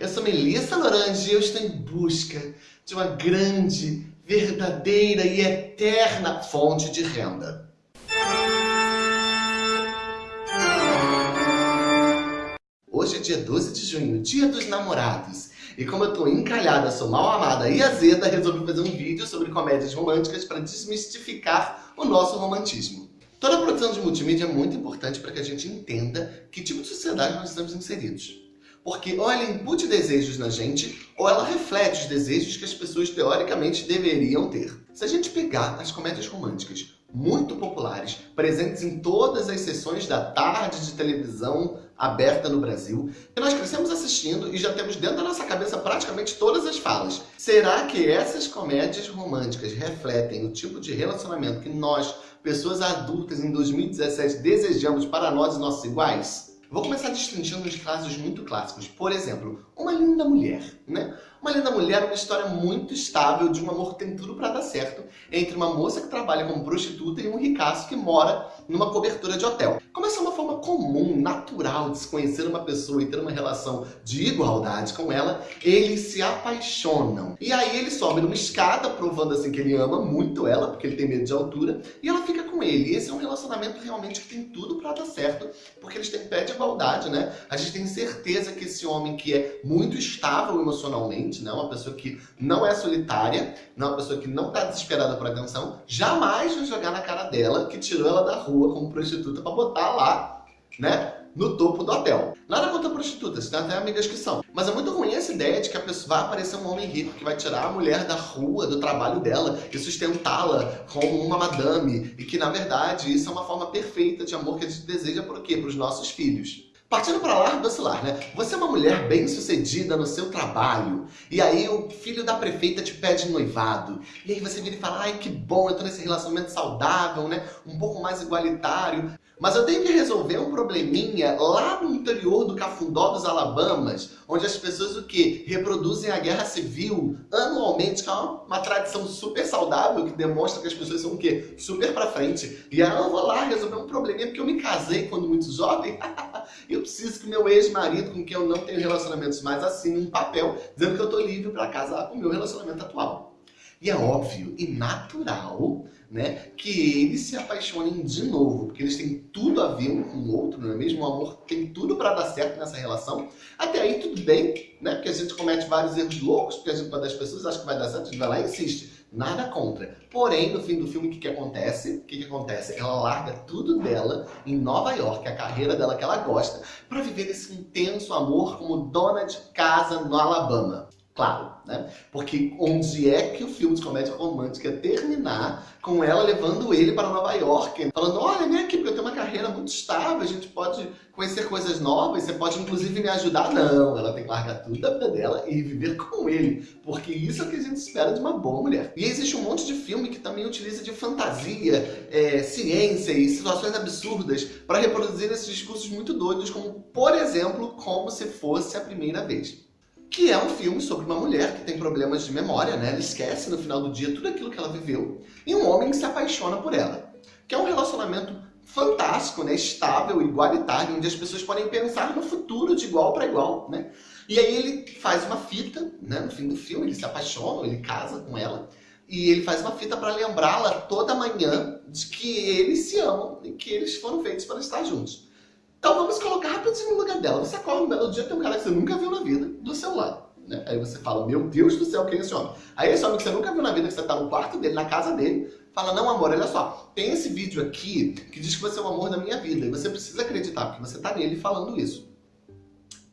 Eu sou Melissa Lorange e eu estou em busca de uma grande, verdadeira e eterna fonte de renda. Hoje é dia 12 de junho, dia dos namorados. E como eu tô encalhada, sou mal amada e azeda, resolvi fazer um vídeo sobre comédias românticas para desmistificar o nosso romantismo. Toda produção de multimídia é muito importante para que a gente entenda que tipo de sociedade nós estamos inseridos. Porque ou ela impute desejos na gente, ou ela reflete os desejos que as pessoas teoricamente deveriam ter. Se a gente pegar as comédias românticas muito populares, presentes em todas as sessões da tarde de televisão aberta no Brasil, que nós crescemos assistindo e já temos dentro da nossa cabeça praticamente todas as falas. Será que essas comédias românticas refletem o tipo de relacionamento que nós, pessoas adultas em 2017, desejamos para nós e nossos iguais? Vou começar destrinchando uns casos muito clássicos. Por exemplo, Uma Linda Mulher. Né? Uma Linda Mulher é uma história muito estável de um amor que tem tudo para dar certo entre uma moça que trabalha como prostituta e um ricaço que mora numa cobertura de hotel. Como essa é uma forma comum, natural de se conhecer uma pessoa e ter uma relação de igualdade com ela, eles se apaixonam. E aí ele sobe numa escada, provando assim que ele ama muito ela, porque ele tem medo de altura, e ela fica com ele. Esse é um relacionamento realmente que tem tudo para dar certo, porque eles têm pé de igualdade, né? A gente tem certeza que esse homem que é muito estável emocionalmente, né? Uma pessoa que não é solitária, não é uma pessoa que não está desesperada por atenção, jamais vai jogar na cara dela que tirou ela da rua como prostituta para botar lá, né? No topo do hotel. Nada contra prostitutas, tem até amigas que são. Mas é muito ruim essa ideia de que a pessoa vai aparecer um homem rico que vai tirar a mulher da rua, do trabalho dela e sustentá-la como uma madame. E que, na verdade, isso é uma forma perfeita de amor que a gente deseja por quê? Para os nossos filhos. Partindo para lá do celular, né? Você é uma mulher bem sucedida no seu trabalho e aí o filho da prefeita te pede noivado e aí você vira e fala, ai que bom, eu tô nesse relacionamento saudável, né? Um pouco mais igualitário. Mas eu tenho que resolver um probleminha lá no interior do Cafundó dos Alabamas, onde as pessoas o que reproduzem a guerra civil anualmente, que é uma, tradição super saudável que demonstra que as pessoas são o quê? Super pra frente. E aí eu vou lá resolver um probleminha porque eu me casei quando muito jovem. eu preciso que meu ex-marido, com quem eu não tenho relacionamentos mais, assine um papel dizendo que eu tô livre para casar com o meu relacionamento atual. E é óbvio e natural né, que eles se apaixonem de novo, porque eles têm tudo a ver um com o outro, não é mesmo? O amor tem tudo para dar certo nessa relação. Até aí tudo bem, né? Porque a gente comete vários erros loucos, porque a gente, quando as pessoas acham que vai dar certo, a gente vai lá e insiste. Nada contra. Porém, no fim do filme, o que, que acontece? O que, que acontece? Ela larga tudo dela em Nova York, a carreira dela que ela gosta, para viver esse intenso amor como dona de casa no Alabama. Claro, né? Porque onde é que o filme de comédia romântica terminar com ela levando ele para Nova York, falando, olha, vem aqui, porque eu tenho uma carreira muito estável, a gente pode conhecer coisas novas, você pode inclusive me ajudar. Não, ela tem que largar tudo da vida dela e viver com ele, porque isso é o que a gente espera de uma boa mulher. E existe um monte de filme que também utiliza de fantasia, é, ciência e situações absurdas para reproduzir esses discursos muito doidos, como, por exemplo, como se fosse a primeira vez que é um filme sobre uma mulher que tem problemas de memória, né? Ela esquece no final do dia tudo aquilo que ela viveu, e um homem que se apaixona por ela. Que é um relacionamento fantástico, né? estável, igualitário, onde as pessoas podem pensar no futuro de igual para igual, né? E aí ele faz uma fita, né? no fim do filme, ele se apaixona, ele casa com ela, e ele faz uma fita para lembrá-la toda manhã de que eles se amam e que eles foram feitos para estar juntos. Então vamos colocar rapidinho no lugar dela. Você acorda um belo dia, tem um cara que você nunca viu na vida do seu lado. Né? Aí você fala, meu Deus do céu, quem é esse homem? Aí esse homem que você nunca viu na vida, que você está no quarto dele, na casa dele, fala, não amor, olha só, tem esse vídeo aqui que diz que você é o amor da minha vida. E você precisa acreditar, porque você está nele falando isso.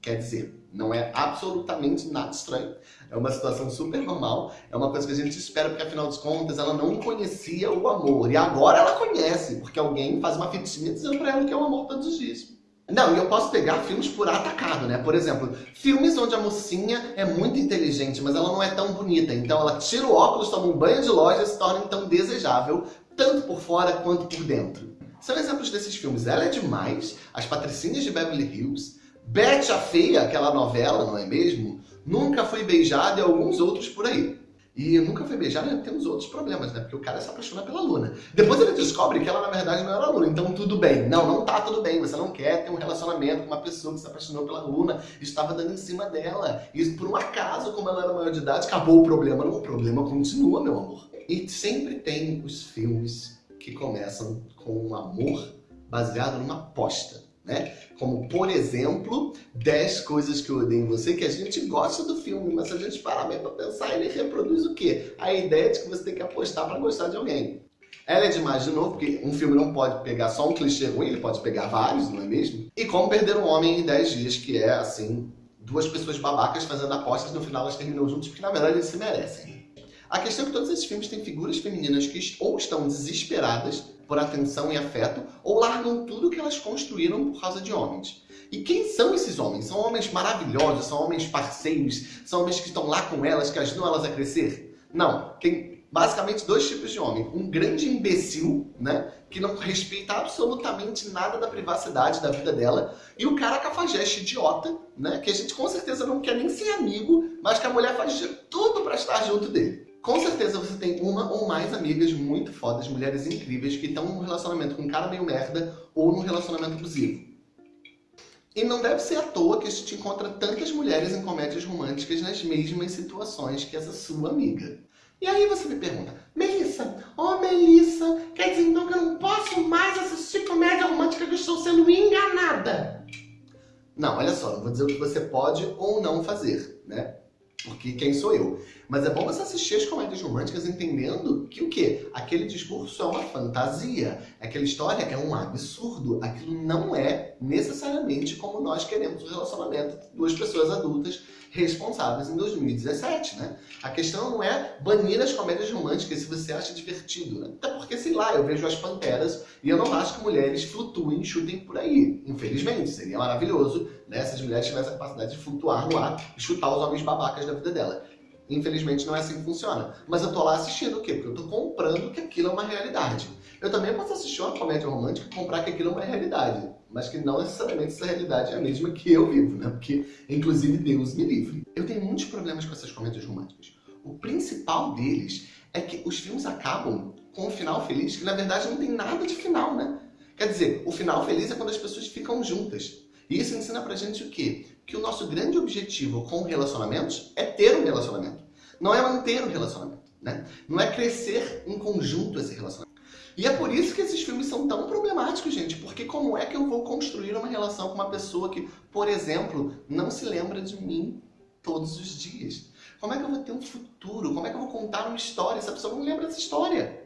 Quer dizer, não é absolutamente nada estranho. É uma situação super normal. É uma coisa que a gente espera, porque afinal de contas ela não conhecia o amor. E agora ela conhece, porque alguém faz uma fitinha dizendo pra ela que é o amor todos os dias. Não, e eu posso pegar filmes por atacado, né? Por exemplo, filmes onde a mocinha é muito inteligente, mas ela não é tão bonita. Então ela tira o óculos, toma um banho de loja e se torna então desejável, tanto por fora quanto por dentro. São exemplos desses filmes. Ela é demais, As Patricinhas de Beverly Hills, Betty a Feia, aquela novela, não é mesmo? Nunca Fui Beijada e alguns outros por aí. E nunca foi beijar, né? tem uns outros problemas, né? Porque o cara se apaixona pela Luna. Depois ele descobre que ela, na verdade, não era Luna. Então, tudo bem. Não, não tá tudo bem. Você não quer ter um relacionamento com uma pessoa que se apaixonou pela Luna estava dando em cima dela. E por um acaso, como ela era maior de idade, acabou o problema. Não, o problema continua, meu amor. E sempre tem os filmes que começam com um amor baseado numa aposta né? Como, por exemplo, 10 coisas que eu odeio em você, que a gente gosta do filme, mas se a gente parar bem pra pensar, ele reproduz o quê? A ideia de que você tem que apostar para gostar de alguém. Ela é demais de novo, porque um filme não pode pegar só um clichê ruim, ele pode pegar vários, não é mesmo? E Como Perder um Homem em 10 Dias, que é, assim, duas pessoas babacas fazendo apostas, no final elas terminam juntos, porque na verdade eles se merecem. A questão é que todos esses filmes têm figuras femininas que ou estão desesperadas por atenção e afeto, ou largam tudo que elas construíram por causa de homens. E quem são esses homens? São homens maravilhosos, são homens parceiros, são homens que estão lá com elas, que ajudam elas a crescer? Não, tem basicamente dois tipos de homem. Um grande imbecil, né, que não respeita absolutamente nada da privacidade da vida dela, e o cara cafajeste idiota, né, que a gente com certeza não quer nem ser amigo, mas que a mulher faz de tudo para estar junto dele. Com certeza você tem uma ou mais amigas muito fodas, mulheres incríveis, que estão num relacionamento com um cara meio merda ou num relacionamento abusivo. E não deve ser à toa que a gente encontra tantas mulheres em comédias românticas nas mesmas situações que essa sua amiga. E aí você me pergunta, Melissa, oh Melissa, quer dizer então que eu não posso mais assistir comédia romântica que eu estou sendo enganada? Não, olha só, não vou dizer o que você pode ou não fazer, né? Porque quem sou eu? Mas é bom você assistir as comédias românticas entendendo que o quê? Aquele discurso é uma fantasia. Aquela história é um absurdo. Aquilo não é necessariamente como nós queremos o relacionamento de duas pessoas adultas responsáveis em 2017, né? A questão não é banir as comédias românticas se você acha divertido, né? Até porque, sei lá, eu vejo as Panteras e eu não acho que mulheres flutuem e chutem por aí. Infelizmente, seria maravilhoso né, se as mulheres tivessem a capacidade de flutuar no ar e chutar os homens babacas da vida dela. Infelizmente não é assim que funciona. Mas eu tô lá assistindo o quê? Porque eu tô comprando que aquilo é uma realidade. Eu também posso assistir uma comédia romântica e comprar que aquilo é uma realidade mas que não necessariamente essa realidade é a mesma que eu vivo, né? Porque, inclusive, Deus me livre. Eu tenho muitos problemas com essas comédias românticas. O principal deles é que os filmes acabam com um final feliz, que na verdade não tem nada de final, né? Quer dizer, o final feliz é quando as pessoas ficam juntas. E isso ensina pra gente o quê? Que o nosso grande objetivo com relacionamentos é ter um relacionamento. Não é manter um relacionamento, né? Não é crescer em conjunto esse relacionamento. E é por isso que esses filmes são tão problemáticos, gente, porque como é que eu vou construir uma relação com uma pessoa que, por exemplo, não se lembra de mim todos os dias? Como é que eu vou ter um futuro? Como é que eu vou contar uma história se a pessoa não lembra dessa história?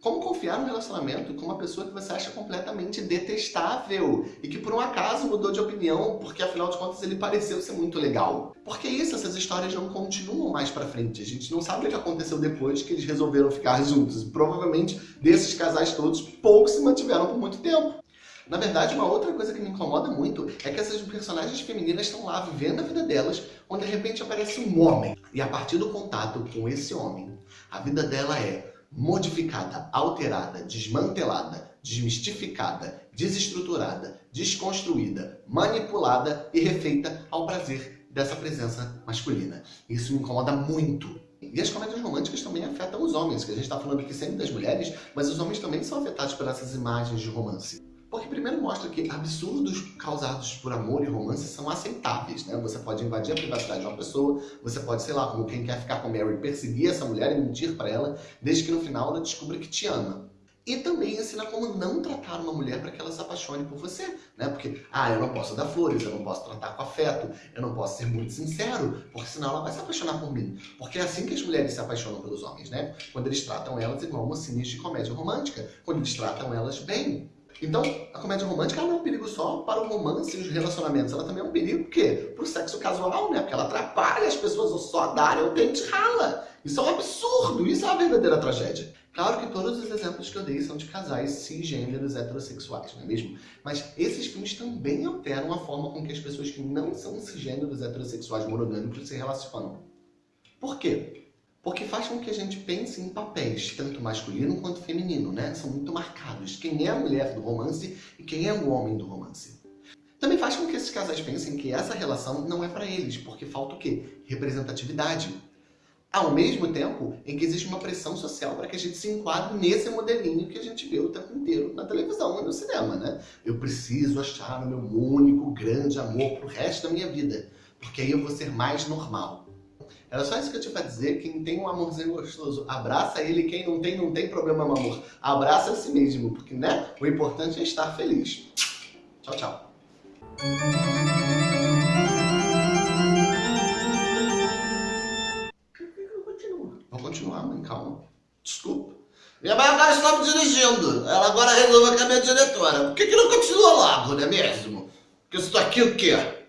Como confiar no relacionamento com uma pessoa que você acha completamente detestável e que por um acaso mudou de opinião porque afinal de contas ele pareceu ser muito legal? Porque isso, essas histórias não continuam mais pra frente. A gente não sabe o que aconteceu depois que eles resolveram ficar juntos. Provavelmente desses casais todos, poucos se mantiveram por muito tempo. Na verdade, uma outra coisa que me incomoda muito é que essas personagens femininas estão lá vivendo a vida delas, onde de repente aparece um homem. E a partir do contato com esse homem, a vida dela é modificada, alterada, desmantelada, desmistificada, desestruturada, desconstruída, manipulada e refeita ao prazer dessa presença masculina. Isso me incomoda muito. E as comédias românticas também afetam os homens, que a gente está falando aqui sempre das mulheres, mas os homens também são afetados por essas imagens de romance. Porque primeiro mostra que absurdos causados por amor e romance são aceitáveis, né? Você pode invadir a privacidade de uma pessoa, você pode, sei lá, como quem quer ficar com Mary, perseguir essa mulher e mentir para ela, desde que no final ela descubra que te ama. E também ensina como não tratar uma mulher para que ela se apaixone por você, né? Porque, ah, eu não posso dar flores, eu não posso tratar com afeto, eu não posso ser muito sincero, porque senão ela vai se apaixonar por mim. Porque é assim que as mulheres se apaixonam pelos homens, né? Quando eles tratam elas igual mocinhas de comédia romântica, quando eles tratam elas bem. Então, a comédia romântica não é um perigo só para o romance e os relacionamentos, ela também é um perigo, por quê? Para o sexo casual, né? Porque ela atrapalha as pessoas, ou só darem o dente rala. Isso é um absurdo, isso é uma verdadeira tragédia. Claro que todos os exemplos que eu dei são de casais cisgêneros heterossexuais, não é mesmo? Mas esses filmes também alteram a forma com que as pessoas que não são cisgêneros heterossexuais monogâmicos se relacionam. Por quê? Porque faz com que a gente pense em papéis, tanto masculino quanto feminino, né? São muito marcados. Quem é a mulher do romance e quem é o homem do romance. Também faz com que esses casais pensem que essa relação não é para eles, porque falta o quê? Representatividade. Ao mesmo tempo em que existe uma pressão social para que a gente se enquadre nesse modelinho que a gente vê o tempo inteiro na televisão e no cinema, né? Eu preciso achar o meu único grande amor pro resto da minha vida, porque aí eu vou ser mais normal. Era só isso que eu tinha pra dizer. Quem tem um amorzinho gostoso, abraça ele. Quem não tem, não tem problema, meu amor. Abraça a si mesmo, porque, né? O importante é estar feliz. Tchau, tchau. Vou continuar, mãe, calma. Desculpa. Minha mãe agora estava dirigindo. Ela agora resolveu que é minha diretora. Por que, que não continua logo, não é mesmo? Porque estou aqui o quê?